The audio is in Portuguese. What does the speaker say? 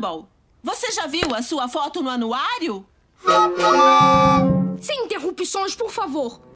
Gumball, você já viu a sua foto no anuário? Sem interrupções, por favor.